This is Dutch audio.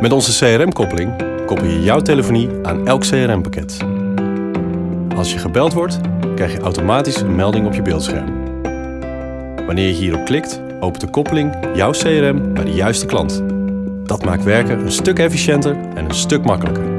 Met onze CRM-koppeling koppel je jouw telefonie aan elk CRM-pakket. Als je gebeld wordt, krijg je automatisch een melding op je beeldscherm. Wanneer je hierop klikt, opent de koppeling jouw CRM bij de juiste klant. Dat maakt werken een stuk efficiënter en een stuk makkelijker.